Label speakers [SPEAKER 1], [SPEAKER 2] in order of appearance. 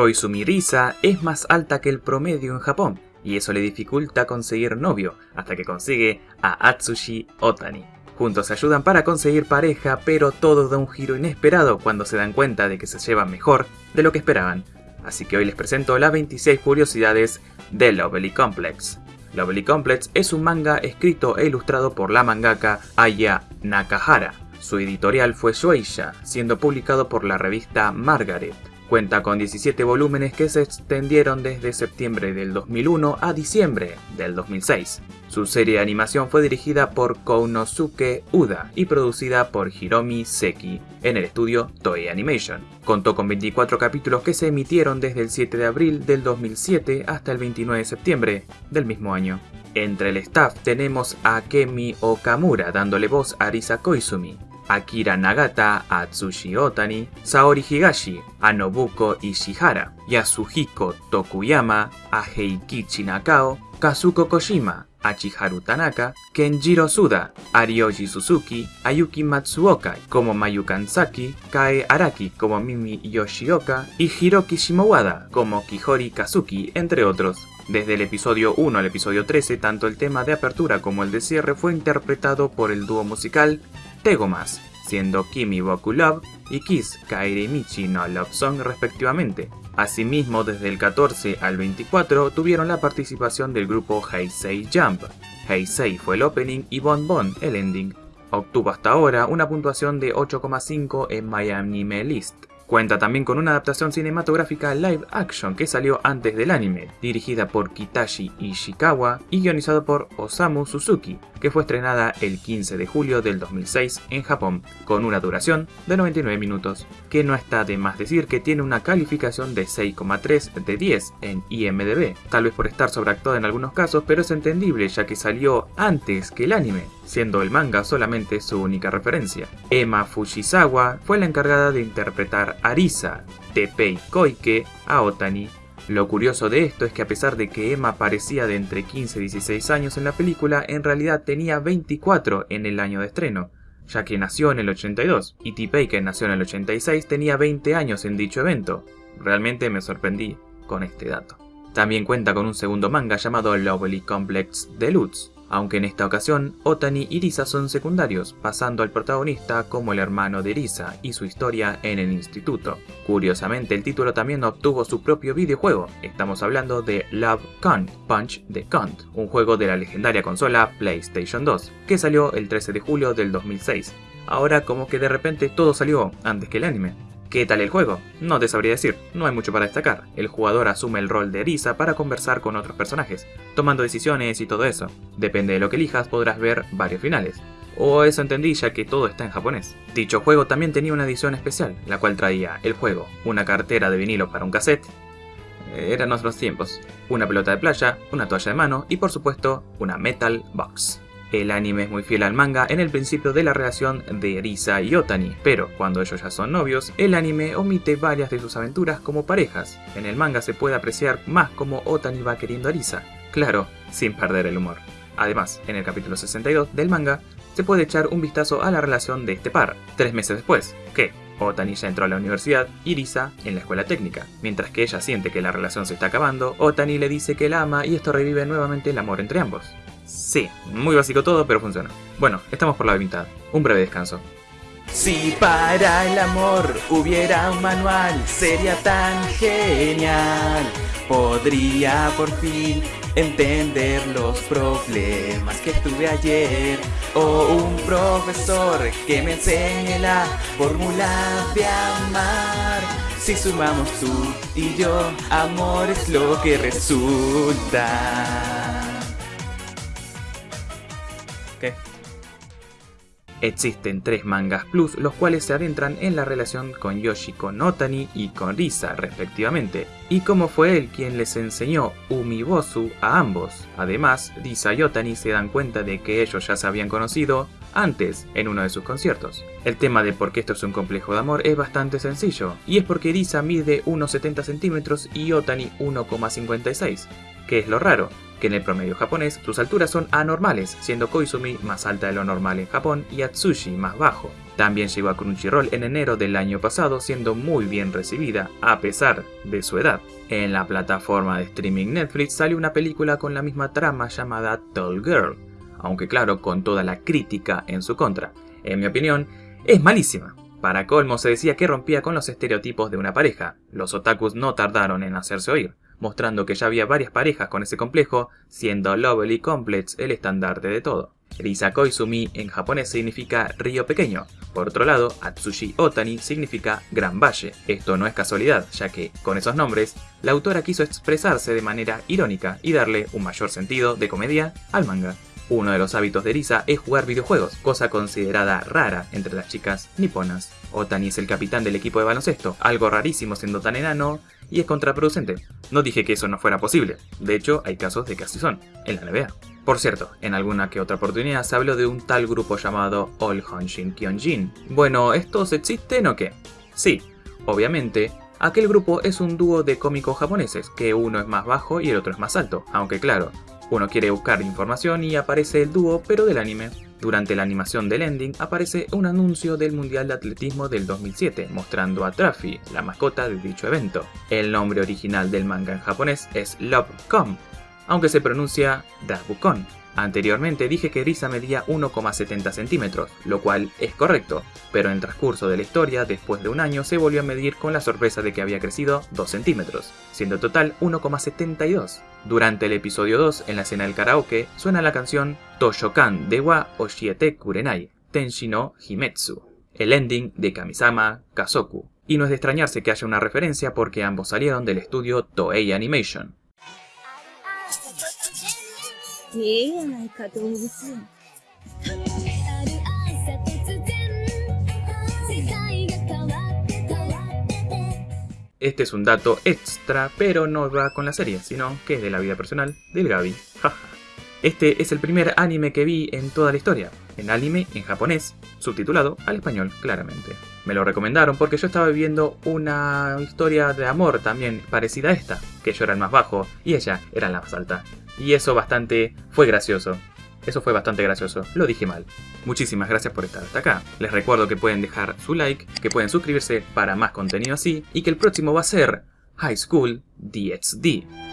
[SPEAKER 1] Koizumi Risa es más alta que el promedio en Japón, y eso le dificulta conseguir novio, hasta que consigue a Atsushi Otani. Juntos se ayudan para conseguir pareja, pero todo da un giro inesperado cuando se dan cuenta de que se llevan mejor de lo que esperaban. Así que hoy les presento las 26 curiosidades de Lovely Complex. Lovely Complex es un manga escrito e ilustrado por la mangaka Aya Nakahara. Su editorial fue Shueisha, siendo publicado por la revista Margaret. Cuenta con 17 volúmenes que se extendieron desde septiembre del 2001 a diciembre del 2006. Su serie de animación fue dirigida por Kounosuke Uda y producida por Hiromi Seki en el estudio Toei Animation. Contó con 24 capítulos que se emitieron desde el 7 de abril del 2007 hasta el 29 de septiembre del mismo año. Entre el staff tenemos a Kemi Okamura dándole voz a Arisa Koizumi, Akira Nagata a Atsushi Otani, Saori Higashi a Nobuko Ishihara, Yasuhiko Tokuyama a Heikichi Nakao, Kazuko Kojima a Chiharu Tanaka, Kenjiro Suda, a Suzuki, a Yuki Matsuoka como Mayu Kansaki, Kae Araki como Mimi Yoshioka y Hiroki Shimowada como Kihori Kazuki, entre otros. Desde el episodio 1 al episodio 13, tanto el tema de apertura como el de cierre fue interpretado por el dúo musical Tegomas, siendo Kimi Boku Love y Kiss Kairi Michi no Love Song respectivamente. Asimismo, desde el 14 al 24 tuvieron la participación del grupo Heisei Jump. Heisei fue el opening y Bon Bon el ending. Obtuvo hasta ahora una puntuación de 8,5 en My List. Cuenta también con una adaptación cinematográfica live action que salió antes del anime, dirigida por Kitashi Ishikawa y guionizado por Osamu Suzuki, que fue estrenada el 15 de julio del 2006 en Japón, con una duración de 99 minutos, que no está de más decir que tiene una calificación de 6,3 de 10 en IMDB, tal vez por estar sobreactuada en algunos casos, pero es entendible ya que salió antes que el anime, siendo el manga solamente su única referencia. Emma Fujisawa fue la encargada de interpretar a Arisa, Tepei Koike, a Otani lo curioso de esto es que a pesar de que Emma parecía de entre 15 y 16 años en la película, en realidad tenía 24 en el año de estreno, ya que nació en el 82, y T. que nació en el 86, tenía 20 años en dicho evento. Realmente me sorprendí con este dato. También cuenta con un segundo manga llamado Lovely Complex Deluxe, aunque en esta ocasión Otani y Risa son secundarios, pasando al protagonista como el hermano de Risa y su historia en el instituto. Curiosamente, el título también obtuvo su propio videojuego, estamos hablando de Love Con, Punch the Count, un juego de la legendaria consola PlayStation 2, que salió el 13 de julio del 2006. Ahora como que de repente todo salió antes que el anime. ¿Qué tal el juego? No te sabría decir, no hay mucho para destacar. El jugador asume el rol de Risa para conversar con otros personajes, tomando decisiones y todo eso. Depende de lo que elijas podrás ver varios finales. O eso entendí ya que todo está en japonés. Dicho juego también tenía una edición especial, la cual traía el juego, una cartera de vinilo para un cassette, eran otros tiempos, una pelota de playa, una toalla de mano y por supuesto una metal box. El anime es muy fiel al manga en el principio de la relación de Risa y Otani, pero cuando ellos ya son novios, el anime omite varias de sus aventuras como parejas. En el manga se puede apreciar más como Otani va queriendo a Risa, claro, sin perder el humor. Además, en el capítulo 62 del manga, se puede echar un vistazo a la relación de este par, tres meses después, que Otani ya entró a la universidad y Risa en la escuela técnica. Mientras que ella siente que la relación se está acabando, Otani le dice que la ama y esto revive nuevamente el amor entre ambos. Sí, muy básico todo, pero funciona. Bueno, estamos por la mitad. Un breve descanso.
[SPEAKER 2] Si para el amor hubiera un manual, sería tan genial. Podría por fin entender los problemas que tuve ayer. O un profesor que me enseñe la fórmula de amar. Si sumamos tú y yo, amor es lo que resulta.
[SPEAKER 1] Existen tres mangas plus, los cuales se adentran en la relación con Yoshi con Otani y con Risa, respectivamente, y como fue él quien les enseñó Umibosu a ambos. Además, Risa y Otani se dan cuenta de que ellos ya se habían conocido antes en uno de sus conciertos. El tema de por qué esto es un complejo de amor es bastante sencillo, y es porque Risa mide unos 70 centímetros y Otani 1,56, que es lo raro, que en el promedio japonés sus alturas son anormales, siendo Koizumi más alta de lo normal en Japón y Atsushi más bajo. También llegó a Crunchyroll en enero del año pasado siendo muy bien recibida, a pesar de su edad. En la plataforma de streaming Netflix salió una película con la misma trama llamada Tall Girl, aunque claro, con toda la crítica en su contra. En mi opinión, es malísima. Para colmo se decía que rompía con los estereotipos de una pareja. Los otakus no tardaron en hacerse oír mostrando que ya había varias parejas con ese complejo, siendo Lovely Complex el estandarte de todo. Risa Koizumi en japonés significa río pequeño. Por otro lado, Atsushi Otani significa gran valle. Esto no es casualidad, ya que, con esos nombres, la autora quiso expresarse de manera irónica y darle un mayor sentido de comedia al manga. Uno de los hábitos de Risa es jugar videojuegos, cosa considerada rara entre las chicas niponas. Otani es el capitán del equipo de baloncesto, algo rarísimo siendo tan enano y es contraproducente. No dije que eso no fuera posible, de hecho hay casos de que así son, en la NBA. Por cierto, en alguna que otra oportunidad se habló de un tal grupo llamado All Honshin Kyonjin. Bueno, ¿estos existen o qué? Sí, obviamente, aquel grupo es un dúo de cómicos japoneses, que uno es más bajo y el otro es más alto, aunque claro, uno quiere buscar información y aparece el dúo pero del anime. Durante la animación del ending aparece un anuncio del Mundial de Atletismo del 2007, mostrando a Traffy, la mascota de dicho evento. El nombre original del manga en japonés es Love Com, aunque se pronuncia Dabukon. Anteriormente dije que Risa medía 1,70 centímetros, lo cual es correcto, pero en transcurso de la historia, después de un año, se volvió a medir con la sorpresa de que había crecido 2 centímetros, siendo total 1,72. Durante el episodio 2, en la escena del karaoke, suena la canción Toshokan de wa Oshiete Kurenai, Tenshino Himetsu, el ending de Kamisama Kazoku. Y no es de extrañarse que haya una referencia porque ambos salieron del estudio Toei Animation. Este es un dato extra, pero no va con la serie, sino que es de la vida personal del Gaby. Este es el primer anime que vi en toda la historia, en anime en japonés, subtitulado al español claramente. Me lo recomendaron porque yo estaba viviendo una historia de amor también parecida a esta, que yo era el más bajo y ella era la más alta y eso bastante fue gracioso. Eso fue bastante gracioso, lo dije mal. Muchísimas gracias por estar hasta acá. Les recuerdo que pueden dejar su like, que pueden suscribirse para más contenido así y que el próximo va a ser High School DxD.